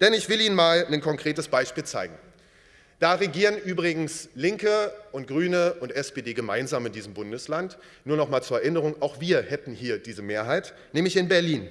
Denn ich will Ihnen mal ein konkretes Beispiel zeigen. Da regieren übrigens Linke und Grüne und SPD gemeinsam in diesem Bundesland. Nur noch mal zur Erinnerung, auch wir hätten hier diese Mehrheit, nämlich in Berlin.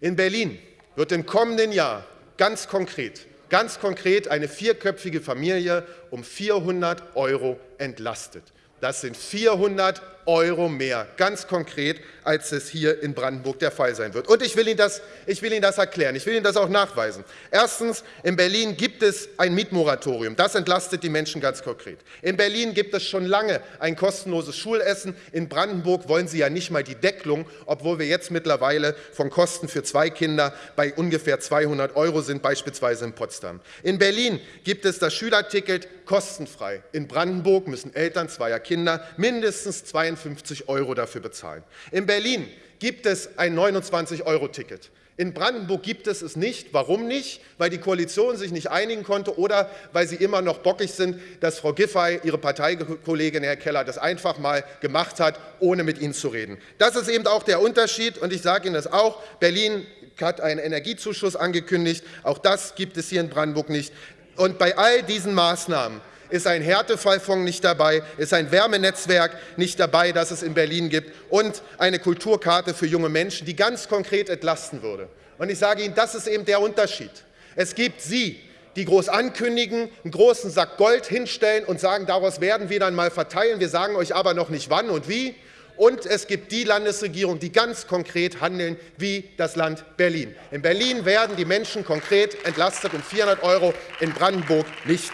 In Berlin wird im kommenden Jahr ganz konkret, ganz konkret eine vierköpfige Familie um 400 Euro entlastet. Das sind 400 Euro mehr, ganz konkret, als es hier in Brandenburg der Fall sein wird. Und ich will, Ihnen das, ich will Ihnen das erklären, ich will Ihnen das auch nachweisen. Erstens, in Berlin gibt es ein Mietmoratorium. Das entlastet die Menschen ganz konkret. In Berlin gibt es schon lange ein kostenloses Schulessen. In Brandenburg wollen Sie ja nicht mal die Deckelung, obwohl wir jetzt mittlerweile von Kosten für zwei Kinder bei ungefähr 200 Euro sind, beispielsweise in Potsdam. In Berlin gibt es das Schülerticket kostenfrei. In Brandenburg müssen Eltern zweier Kinder mindestens 52 52 Euro dafür bezahlen. In Berlin gibt es ein 29-Euro-Ticket. In Brandenburg gibt es es nicht. Warum nicht? Weil die Koalition sich nicht einigen konnte oder weil sie immer noch bockig sind, dass Frau Giffey, ihre Parteikollegin Herr Keller, das einfach mal gemacht hat, ohne mit ihnen zu reden. Das ist eben auch der Unterschied. Und ich sage Ihnen das auch. Berlin hat einen Energiezuschuss angekündigt. Auch das gibt es hier in Brandenburg nicht. Und bei all diesen Maßnahmen ist ein Härtefallfonds nicht dabei, ist ein Wärmenetzwerk nicht dabei, das es in Berlin gibt, und eine Kulturkarte für junge Menschen, die ganz konkret entlasten würde. Und ich sage Ihnen, das ist eben der Unterschied. Es gibt Sie, die groß ankündigen, einen großen Sack Gold hinstellen und sagen, daraus werden wir dann mal verteilen. Wir sagen euch aber noch nicht wann und wie. Und es gibt die Landesregierung, die ganz konkret handeln, wie das Land Berlin. In Berlin werden die Menschen konkret entlastet um 400 Euro, in Brandenburg nicht.